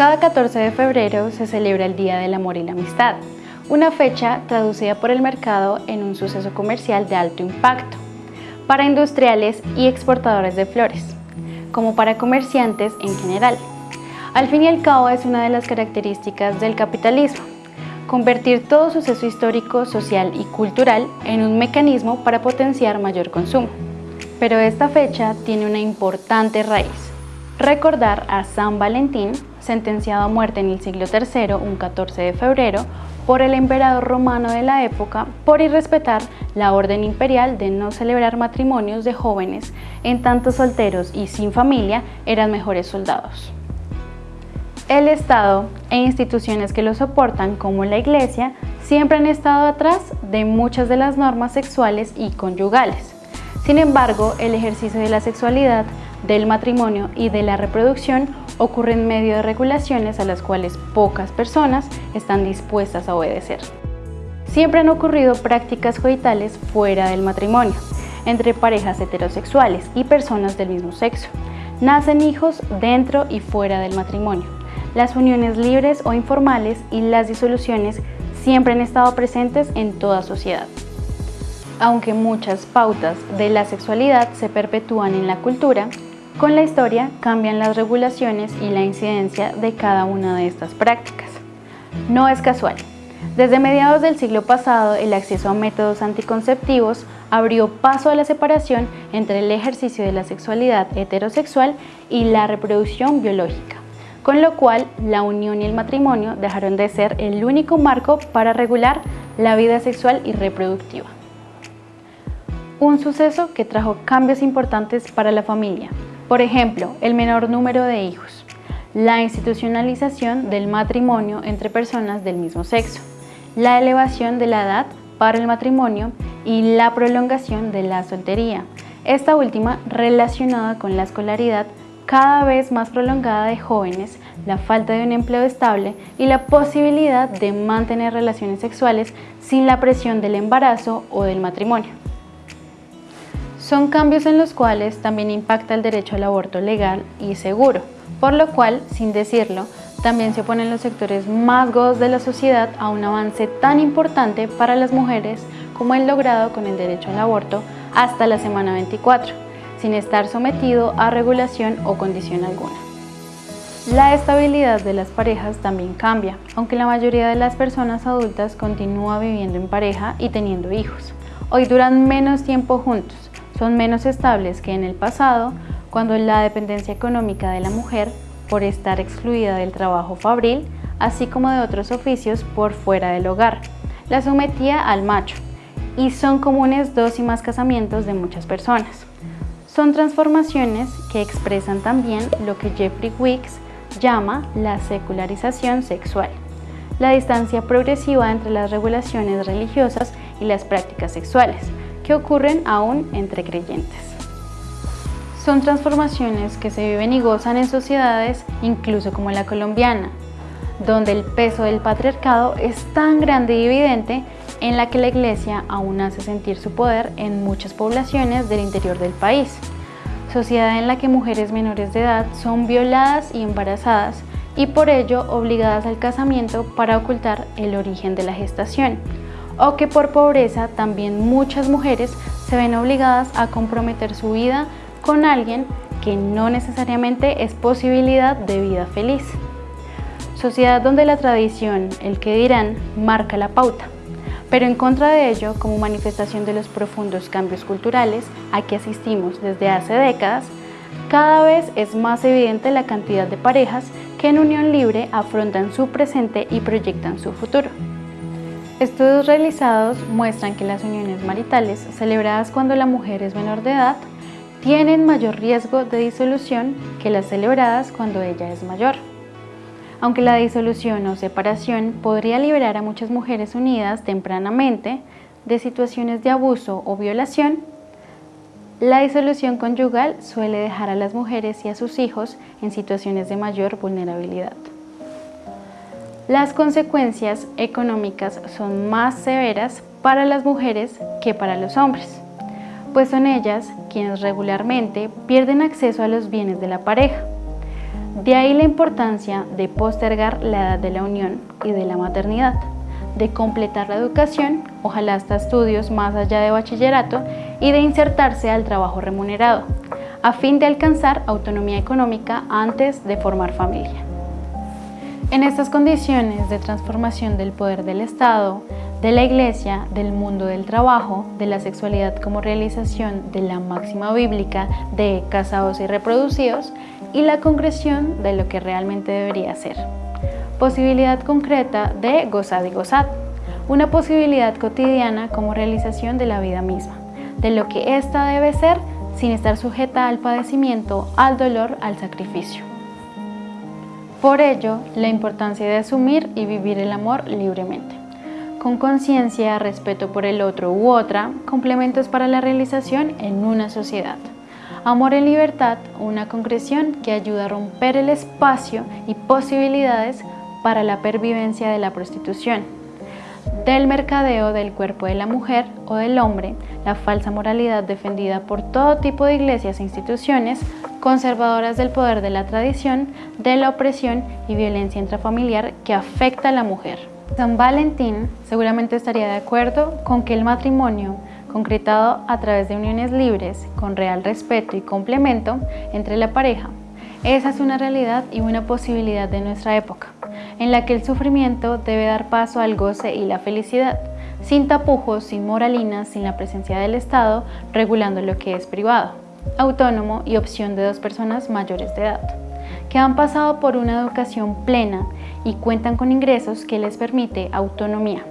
Cada 14 de febrero se celebra el Día del Amor y la Amistad, una fecha traducida por el mercado en un suceso comercial de alto impacto para industriales y exportadores de flores, como para comerciantes en general. Al fin y al cabo es una de las características del capitalismo, convertir todo suceso histórico, social y cultural en un mecanismo para potenciar mayor consumo. Pero esta fecha tiene una importante raíz. Recordar a San Valentín, sentenciado a muerte en el siglo III, un 14 de febrero, por el emperador romano de la época por irrespetar la orden imperial de no celebrar matrimonios de jóvenes, en tanto solteros y sin familia eran mejores soldados. El Estado e instituciones que lo soportan, como la Iglesia, siempre han estado atrás de muchas de las normas sexuales y conyugales. Sin embargo, el ejercicio de la sexualidad, del matrimonio y de la reproducción ocurre en medio de regulaciones a las cuales pocas personas están dispuestas a obedecer. Siempre han ocurrido prácticas coitales fuera del matrimonio, entre parejas heterosexuales y personas del mismo sexo. Nacen hijos dentro y fuera del matrimonio. Las uniones libres o informales y las disoluciones siempre han estado presentes en toda sociedad. Aunque muchas pautas de la sexualidad se perpetúan en la cultura, con la historia cambian las regulaciones y la incidencia de cada una de estas prácticas. No es casual. Desde mediados del siglo pasado, el acceso a métodos anticonceptivos abrió paso a la separación entre el ejercicio de la sexualidad heterosexual y la reproducción biológica, con lo cual la unión y el matrimonio dejaron de ser el único marco para regular la vida sexual y reproductiva. Un suceso que trajo cambios importantes para la familia, por ejemplo, el menor número de hijos, la institucionalización del matrimonio entre personas del mismo sexo, la elevación de la edad para el matrimonio y la prolongación de la soltería, esta última relacionada con la escolaridad cada vez más prolongada de jóvenes, la falta de un empleo estable y la posibilidad de mantener relaciones sexuales sin la presión del embarazo o del matrimonio. Son cambios en los cuales también impacta el derecho al aborto legal y seguro, por lo cual, sin decirlo, también se oponen los sectores más godos de la sociedad a un avance tan importante para las mujeres como el logrado con el derecho al aborto hasta la semana 24, sin estar sometido a regulación o condición alguna. La estabilidad de las parejas también cambia, aunque la mayoría de las personas adultas continúa viviendo en pareja y teniendo hijos. Hoy duran menos tiempo juntos, son menos estables que en el pasado, cuando la dependencia económica de la mujer por estar excluida del trabajo fabril, así como de otros oficios por fuera del hogar, la sometía al macho, y son comunes dos y más casamientos de muchas personas. Son transformaciones que expresan también lo que Jeffrey Wicks llama la secularización sexual, la distancia progresiva entre las regulaciones religiosas y las prácticas sexuales, ocurren aún entre creyentes. Son transformaciones que se viven y gozan en sociedades, incluso como la colombiana, donde el peso del patriarcado es tan grande y evidente en la que la Iglesia aún hace sentir su poder en muchas poblaciones del interior del país. Sociedad en la que mujeres menores de edad son violadas y embarazadas y por ello obligadas al casamiento para ocultar el origen de la gestación, o que por pobreza también muchas mujeres se ven obligadas a comprometer su vida con alguien que no necesariamente es posibilidad de vida feliz. Sociedad donde la tradición, el que dirán, marca la pauta, pero en contra de ello, como manifestación de los profundos cambios culturales a que asistimos desde hace décadas, cada vez es más evidente la cantidad de parejas que en unión libre afrontan su presente y proyectan su futuro. Estudios realizados muestran que las uniones maritales celebradas cuando la mujer es menor de edad tienen mayor riesgo de disolución que las celebradas cuando ella es mayor. Aunque la disolución o separación podría liberar a muchas mujeres unidas tempranamente de situaciones de abuso o violación, la disolución conyugal suele dejar a las mujeres y a sus hijos en situaciones de mayor vulnerabilidad. Las consecuencias económicas son más severas para las mujeres que para los hombres, pues son ellas quienes regularmente pierden acceso a los bienes de la pareja. De ahí la importancia de postergar la edad de la unión y de la maternidad, de completar la educación, ojalá hasta estudios más allá de bachillerato, y de insertarse al trabajo remunerado, a fin de alcanzar autonomía económica antes de formar familia. En estas condiciones de transformación del poder del Estado, de la Iglesia, del mundo del trabajo, de la sexualidad como realización de la máxima bíblica de casados y reproducidos y la concreción de lo que realmente debería ser. Posibilidad concreta de gozar y gozar. Una posibilidad cotidiana como realización de la vida misma, de lo que ésta debe ser sin estar sujeta al padecimiento, al dolor, al sacrificio. Por ello, la importancia de asumir y vivir el amor libremente. Con conciencia, respeto por el otro u otra, complementos para la realización en una sociedad. Amor en libertad, una concreción que ayuda a romper el espacio y posibilidades para la pervivencia de la prostitución, del mercadeo del cuerpo de la mujer o del hombre, la falsa moralidad defendida por todo tipo de iglesias e instituciones conservadoras del poder de la tradición, de la opresión y violencia intrafamiliar que afecta a la mujer. San Valentín seguramente estaría de acuerdo con que el matrimonio, concretado a través de uniones libres, con real respeto y complemento entre la pareja, esa es una realidad y una posibilidad de nuestra época, en la que el sufrimiento debe dar paso al goce y la felicidad, sin tapujos, sin moralinas, sin la presencia del Estado, regulando lo que es privado autónomo y opción de dos personas mayores de edad, que han pasado por una educación plena y cuentan con ingresos que les permite autonomía,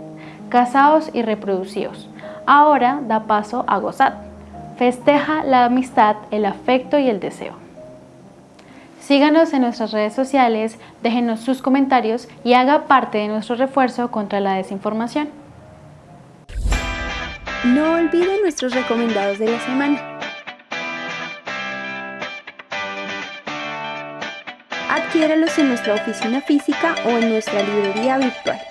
casados y reproducidos. Ahora da paso a gozar. Festeja la amistad, el afecto y el deseo. Síganos en nuestras redes sociales, déjenos sus comentarios y haga parte de nuestro refuerzo contra la desinformación. No olvide nuestros recomendados de la semana. Adquiéralos en nuestra oficina física o en nuestra librería virtual.